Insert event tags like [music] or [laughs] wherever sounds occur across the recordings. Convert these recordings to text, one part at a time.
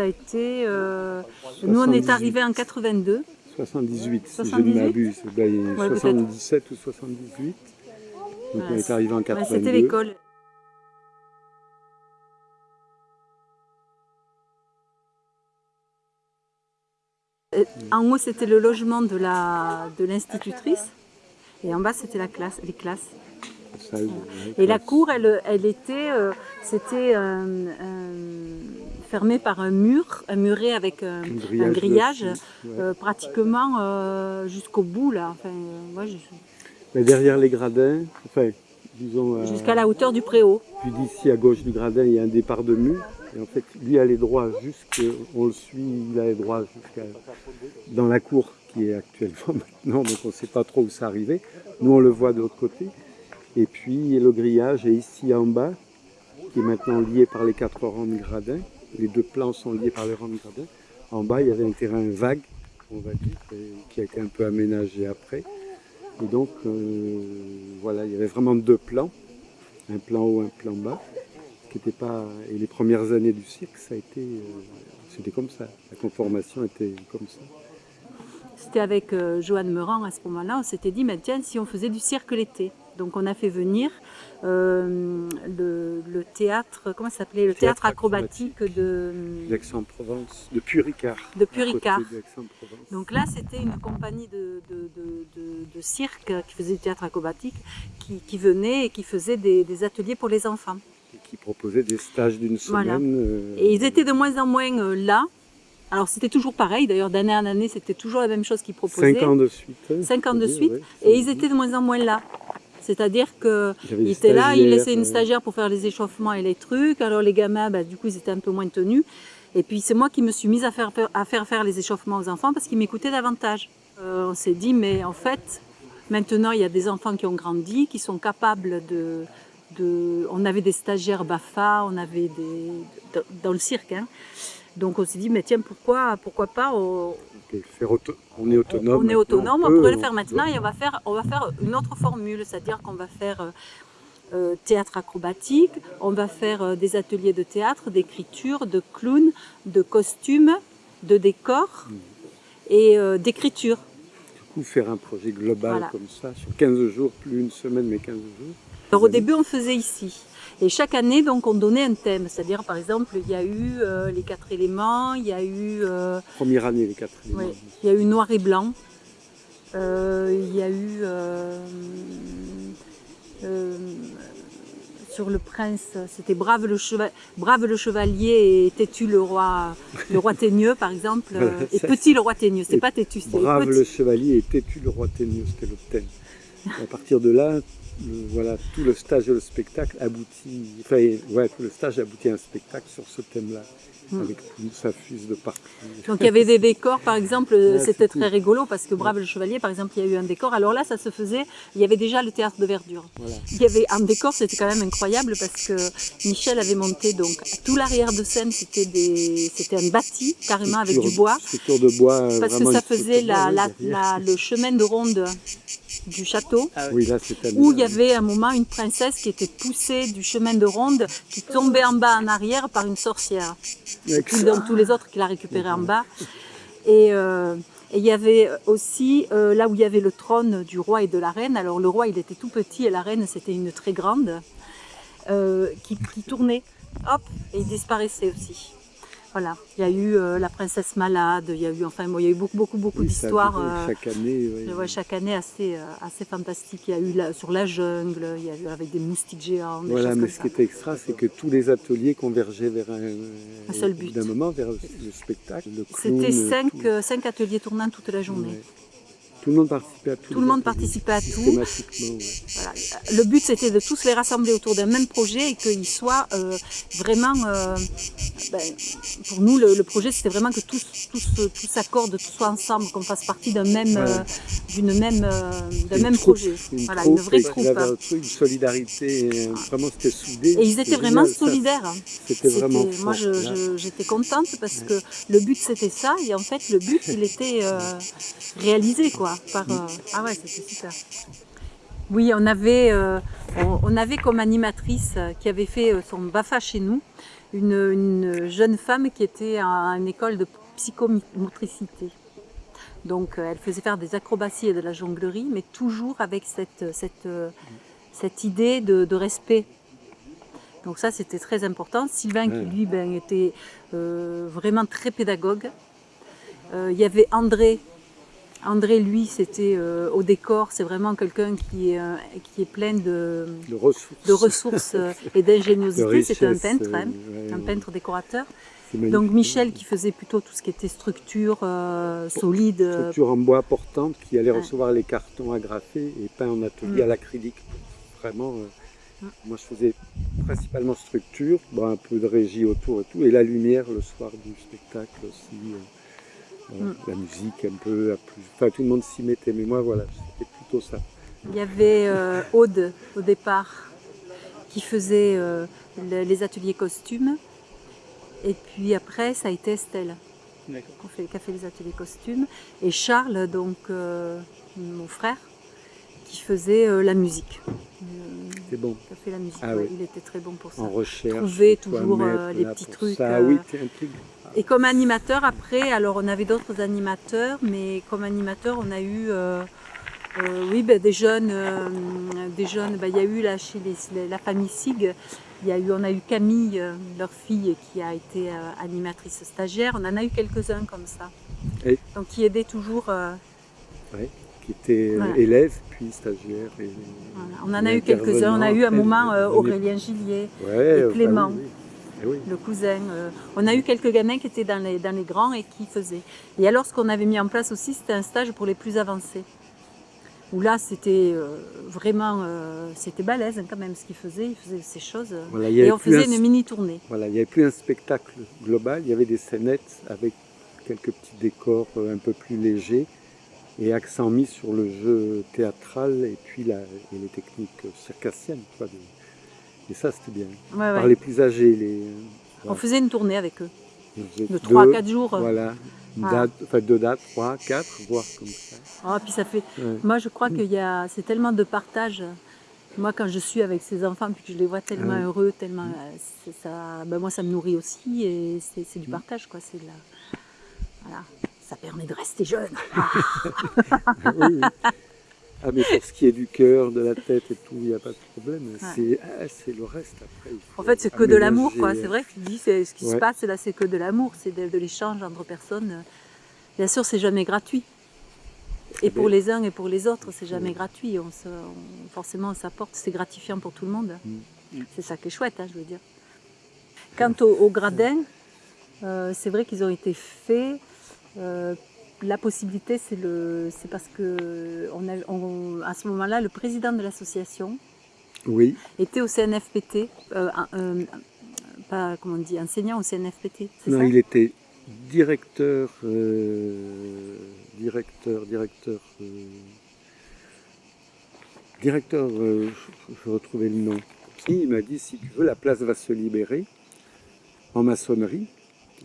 Ça a été... euh, nous, on est 78. arrivés en 82. 78, si je 78? ne m'abuse. Ben, Ouais, peut-être. 77 ou 78. Donc on est arrivé en Ouais, 82. C'était l'école. Et En haut, c'était le logement de la de l'institutrice. Et en bas, c'était la classe, les classes. Ça, Et la cour, elle, elle était, euh, c'était euh, euh, fermé par un mur, un muret avec un, Un un grillage, ouais. euh, pratiquement euh, jusqu'au bout là. Enfin, euh, moi, je- Mais derrière les gradins, enfin, disons, euh, jusqu'à la hauteur du préau. puis d'ici à gauche du gradin, il y a un départ de mur. Et en fait, lui allait droit jusque, on le suit, il allait droit jusqu'à dans la cour qui est actuellement [laughs] maintenant, donc on ne sait pas trop où ça arrivait. Nous, on le voit de l'autre côté. Et puis, le grillage est ici en bas, qui est maintenant lié par les quatre rangs de gradins. Les deux plans sont liés par les rangs de gradins. En bas, il y avait un terrain vague, on va dire, et qui a été un peu aménagé après. Et donc, euh, voilà, il y avait vraiment deux plans, un plan haut, un plan bas, qui. Et les premières années du cirque, ça a été, euh, c'était comme ça. La conformation était comme ça. C'était avec euh, Joanne Meurant à ce moment-là, on s'était dit, mais tiens, si on faisait du cirque l'été. Donc on a fait venir euh, le, le théâtre, comment s'appelait? Le théâtre, Théâtre acrobatique, de, D'Aix-en-Provence, de Puricard. de Puricard. Donc là, c'était une compagnie de, de, de- de- de cirque qui faisait du théâtre acrobatique, qui, qui venait et qui faisait des, des ateliers pour les enfants. Et qui proposait des stages d'une Voilà. semaine. euh, Et ils étaient de moins en moins euh, là. Alors c'était toujours pareil, d'ailleurs d'année en année, c'était toujours la même chose qu'ils proposaient. Cinq ans de suite. hein, Cinq ans de suite, ouais, Et ils étaient de moins en moins là. C'est-à-dire Il des étaient là, stagiaires, laissaient une euh, stagiaire pour faire les échauffements et les trucs. Alors les gamins, bah, du coup, ils étaient un peu moins tenus. Et puis c'est moi qui me suis mise à faire, à faire faire les échauffements aux enfants parce qu'ils m'écoutaient davantage. Euh, on s'est dit, mais en fait, maintenant il y a des enfants qui ont grandi, qui sont capables de... de... On avait des stagiaires BAFA, on avait des... dans- dans le cirque. hein. Donc on s'est dit, mais tiens, pourquoi, pourquoi pas on, et faire auto- On est autonome. on est autonome, on peut, pourrait le faire maintenant et on va faire, on va faire une autre formule, c'est-à-dire qu'on va faire euh, euh, théâtre acrobatique, on va faire euh, des ateliers de théâtre, d'écriture, de clown, de costumes, de décor Mm. et euh, d'écriture. Du coup, faire un projet global Voilà. comme ça, sur 15 jours, plus une semaine, mais 15 jours. Alors au début on faisait ici. Et chaque année, donc, on donnait un thème. C'est-à-dire, par exemple, il y a eu euh, les quatre éléments, il y a eu euh, Première année, les quatre éléments. Il y a eu noir et blanc. Euh, il y a eu sur le prince, c'était brave le, cheva- brave le chevalier et têtu le roi, le roi teigneux par exemple, et petit le roi teigneux. Et pas têtu, c'était Brave petit. le chevalier et têtu le roi teigneux, c'était le thème. À partir de là, le- voilà, tout le stage et le spectacle aboutit, enfin, ouais, tout le stage aboutit à un spectacle sur ce thème-là, Mm. avec tout, ça fuse de partout. Donc il y avait des décors, par exemple, Ouais, c'était très cool. rigolo parce que Brave le Chevalier, par exemple, il y a eu un décor. Alors là, ça se faisait, il y avait déjà le théâtre de verdure. Voilà. Il y avait un décor, c'était quand même incroyable parce que Michel avait monté donc tout l'arrière de scène, c'était des, c'était un bâti carrément avec du bois Structure de bois. euh, parce que ça faisait la- le chemin de ronde du château Oui, là, c'était où il y avait à un moment une princesse qui était poussée du chemin de ronde qui tombait en bas en arrière par une sorcière. Dans tous les autres qui la récupéraient en bas. [laughs] Et euh, et il y avait aussi euh, là où il y avait le trône du roi et de la reine. Alors le roi il était tout petit et la reine c'était une très grande euh, qui, qui tournait, hop, et il disparaissait aussi. Voilà, il y a eu euh, la princesse malade, il y a eu enfin bon, il y a eu beaucoup beaucoup beaucoup Oui, d'histoires. euh, Chaque année, oui. je vois chaque année assez, euh, assez fantastique. Il y a eu la- sur la jungle, il y a eu avec des moustiques géants, Voilà, mais ce ça. qui était extra, c'est que tous les ateliers convergeaient vers un, Un seul but. d'un moment vers le spectacle, C'était euh, cinq, euh, cinq ateliers tournants toute la journée. Ouais. Tout le monde participait à tout. Tout le monde participait à tout. Systématiquement, ouais. Voilà. Le but c'était de tous les rassembler autour d'un même projet et qu'ils soient euh, vraiment. euh, ben, pour nous, le, le projet c'était vraiment que tous, tous, euh, tous s'accordent, tous soient ensemble, qu'on fasse partie d'un même, Ouais. euh, d'une même, d'un même troupe, projet. Une Voilà, troupe, une vraie troupe. Il y avait hein. un truc, une solidarité, euh, vraiment c'était soudé. Et ils étaient vraiment génial, solidaires. hein. C'était vraiment moi, j'étais contente parce que le but c'était ça et en fait le but il était réalisé quoi. Par, euh, ah ouais, c'était super. Oui, on avait, euh, on, on avait comme animatrice euh, qui avait fait euh, son BAFA chez nous une, jeune femme qui était à une école de psychomotricité. Donc elle faisait faire des acrobaties et de la jonglerie, mais toujours avec cette, cette, cette idée de, respect. Donc ça c'était très important. Sylvain qui lui ben, était vraiment très pédagogue. Il y avait André André, lui, c'était euh, au décor, c'est vraiment quelqu'un qui, est, euh, qui est plein de, ressources, euh, et d'ingéniosité. [laughs] C'était un peintre, hein, un peintre décorateur. Donc Michel qui faisait plutôt tout ce qui était structure solide. Structure en bois portante, qui allait recevoir les cartons agrafés et peints en atelier mm. à l'acrylique. Vraiment, mm. moi je faisais principalement structure, un peu de régie autour et tout, et la lumière le soir du spectacle aussi. Mm. La musique un peu, enfin tout le monde s'y mettait, mais moi voilà, c'était plutôt ça. Il y avait euh, Aude au départ qui faisait euh, les ateliers costumes et puis après ça a été Estelle qui a, fait, les ateliers costumes et Charles, donc euh, mon frère, qui faisait la musique. Bon. Qui a fait la musique, ah il était très bon pour ça. En recherche. Trouver toujours les petits trucs. Ça. oui, et comme animateur, après, alors on avait d'autres animateurs, mais comme animateur, on a eu euh, euh, oui, ben, des jeunes, euh, des jeunes ben, il y a eu là, chez la famille Sig, il y a eu, on a eu Camille, leur fille, qui a été animatrice stagiaire, on en a eu quelques-uns comme ça. Donc qui aidaient toujours. Oui, qui étaient élèves, puis stagiaires. On en a eu quelques-uns, on a eu un moment Aurélien Gillier et Clément. Eh le cousin. Euh, on a eu quelques gamins qui étaient dans les, dans les grands et qui faisaient. Et alors ce qu'on avait mis en place aussi, c'était un stage pour les plus avancés. Où là, c'était euh, vraiment, euh, c'était balèze hein, quand même ce qu'ils faisaient, ils faisaient ces choses. et on faisait une mini-tournée. Voilà, il n'y avait plus un spectacle global, il y avait des scénettes avec quelques petits décors un peu plus légers et accent mis sur le jeu théâtral et puis la, et les techniques circassiennes. Et ça, c'était bien. Par les plus âgés. Les, On faisait une tournée avec eux. De 3 à 4 jours. Voilà. Date, enfin, deux dates, 3, 4, voire comme ça. Ah, puis ça fait... Moi, je crois qu'il y a... C'est tellement de partage. Moi, quand je suis avec ces enfants, puis que je les vois tellement ah heureux, tellement... Euh, ça, ben, moi, ça me nourrit aussi. Et c'est du mm. partage, quoi. C'est la... Voilà. Ça permet de rester jeune. [laughs] oui. Ah mais pour ce qui est du cœur, de la tête et tout, il n'y a pas de problème. Ah, c'est le reste après. En fait, c'est que de l'amour, quoi. C'est vrai que tu dis, ce qui se passe là, c'est que de l'amour, c'est de, l'échange entre personnes. Bien sûr, c'est jamais gratuit. Et eh pour ben les uns et pour les autres, c'est jamais gratuit. On forcément, on s'apporte, c'est gratifiant pour tout le monde. Mm. C'est ça qui est chouette, hein, je veux dire. Quant aux, gradins, euh, c'est vrai qu'ils ont été faits euh, la possibilité, c'est parce que on à ce moment-là, le président de l'association oui. était au CNFPT, euh, euh, pas comment on dit, enseignant au CNFPT. Non, il était directeur, directeur, directeur, directeur, je vais retrouver le nom. Il m'a dit si tu veux, la place va se libérer en maçonnerie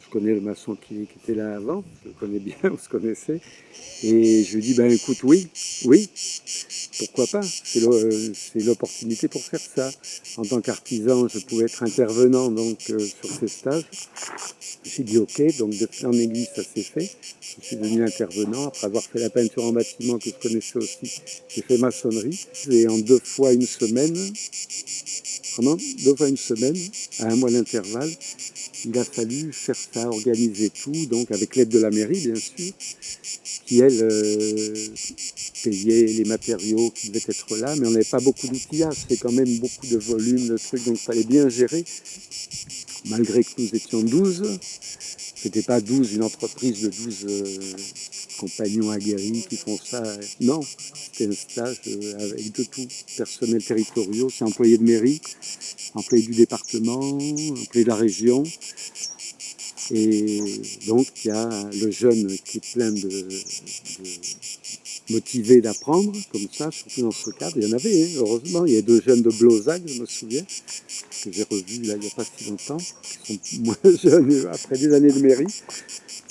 je connais le maçon qui, était là avant, je le connais bien, [laughs] on se connaissait. Et je lui dis, ben écoute, oui, oui, pourquoi pas C'est l'opportunité pour faire ça. En tant qu'artisan, je pouvais être intervenant donc euh, sur ces stages. J'ai dit ok, donc de fil en aiguille, ça s'est fait. Je suis devenu intervenant. Après avoir fait la peinture en bâtiment que je connaissais aussi, j'ai fait maçonnerie. Et en deux fois une semaine, vraiment deux fois une semaine, à un mois d'intervalle, il a fallu faire ça, organiser tout, donc avec l'aide de la mairie bien sûr, qui elle euh, payait les matériaux qui devaient être là, mais on n'avait pas beaucoup d'outillage, c'est quand même beaucoup de volume, de trucs, donc il fallait bien gérer, malgré que nous étions 12, c'était pas 12, une entreprise de 12 euh, compagnons aguerris qui font ça, non, c'était un stage euh, avec de tout, personnel territoriaux, c'est employés de mairie, employés du département, employés de la région, Et donc, il y a le jeune qui est plein de, motivé d'apprendre, comme ça, surtout dans ce cadre. Il y en avait, hein, heureusement. Il y a deux jeunes de Blozac, je me souviens, que j'ai revus là, il n'y a pas si longtemps, qui sont [laughs] moins jeunes après des années de mairie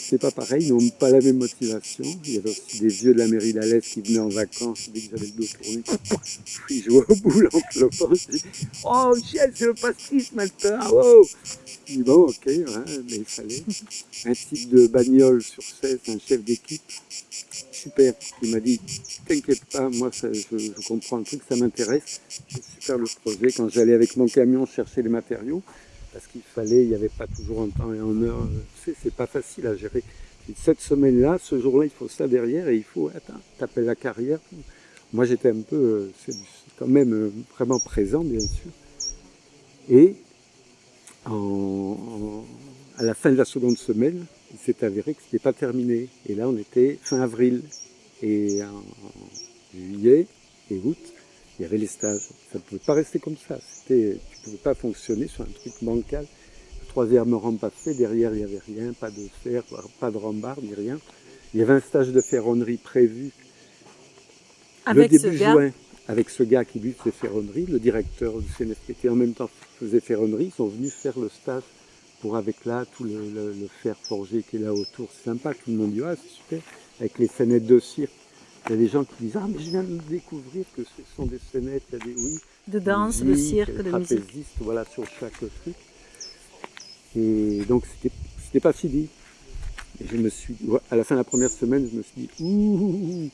c'est pas pareil, ils n'ont pas la même motivation. Il y avait aussi des vieux de la mairie d'Alès qui venaient en vacances dès que j'avais le dos tourné. [laughs] Ils jouaient au boule en clopant. Je Oh, Michel, c'est le pastis maintenant. Oh Je dis Bon, ok, mais il fallait. Un type de bagnole sur 16, un chef d'équipe, super. Il m'a dit T'inquiète pas, moi je, je, comprends le truc, ça m'intéresse. C'est super le projet. Quand j'allais avec mon camion chercher les matériaux, parce qu'il fallait, il n'y avait pas toujours en temps et en heure. C'est pas facile à gérer. cette semaine-là, ce jour-là, il faut ça derrière et il faut, attends, t'appelles la carrière. Moi, j'étais un peu, euh, c'est quand même euh, vraiment présent, bien sûr. Et à la fin de la seconde semaine, il s'est avéré que ce n'était pas terminé. Et là, on était fin avril. Et en juillet et août, il y avait les stages. Ça ne pouvait pas rester comme ça. Tu ne pouvais pas fonctionner sur un truc bancal. Le troisième rang pas fait, derrière il n'y avait rien, pas de fer, pas de rambarde, ni rien. Il y avait un stage de ferronnerie prévu avec le début ce juin, avec ce gars qui lui faisait ferronnerie, le directeur du CNFPT en même temps faisait ferronnerie, ils sont venus faire le stage pour avec là tout le, fer forgé qui est là autour. C'est sympa, tout le monde dit ah c'est super, avec les fenêtres de cire. Il y a des gens qui disent Ah, mais je viens de découvrir que ce sont des scénettes, il y a des oui. De danse, de cirque, de musique. voilà, sur chaque truc. Et donc, c'était pas fini. Et je me suis, à la fin de la première semaine, je me suis dit Ouh,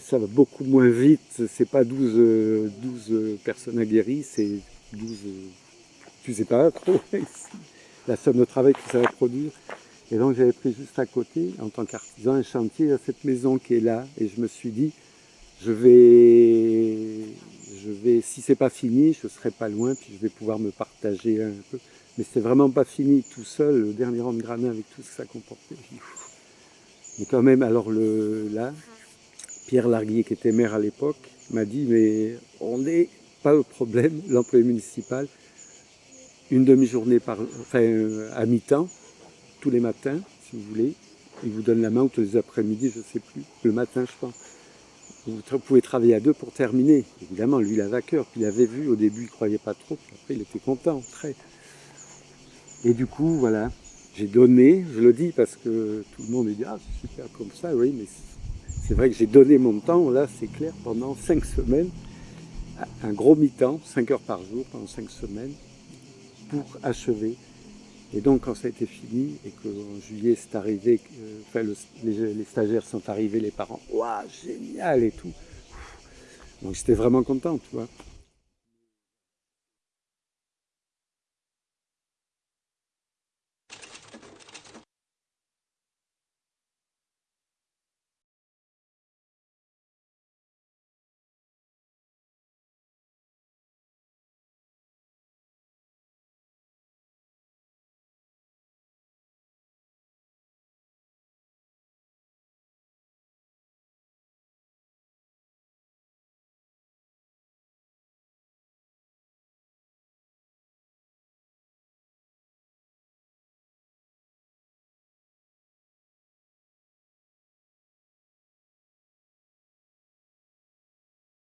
ça va beaucoup moins vite. C'est pas 12, 12 personnes aguerries, c'est 12, tu sais pas trop, [laughs] la somme de travail que ça va produire. Et donc j'avais pris juste à côté, en tant qu'artisan, un chantier à cette maison qui est là. Et je me suis dit, je vais, je vais si pas fini, je serai pas loin, puis je vais pouvoir me partager un peu. Mais c'est vraiment pas fini tout seul, le dernier rang de granin avec tout ce que ça comportait. Mais quand même, alors le, là, Pierre Larguier, qui était maire à l'époque, m'a dit, mais on n'est pas au problème, l'employé municipal, une demi-journée par, enfin, à mi-temps, tous les matins, si vous voulez. Il vous donne la main ou tous les après-midi, je ne sais plus. Le matin, je pense. Vous pouvez travailler à deux pour terminer. Évidemment, lui, il avait à cœur. Puis il avait vu, au début, il ne croyait pas trop. Puis après, il était content, très. Et du coup, voilà, j'ai donné, je le dis parce que tout le monde dit « Ah, c'est super comme ça », oui, mais c'est vrai que j'ai donné mon temps, là, c'est clair, pendant cinq semaines, un gros mi-temps, cinq heures par jour, pendant cinq semaines, pour achever et donc quand ça a été fini et qu'en juillet c'est arrivé, euh, enfin, les, stagiaires sont arrivés, les parents, waouh, génial et tout. Donc j'étais vraiment content, tu vois.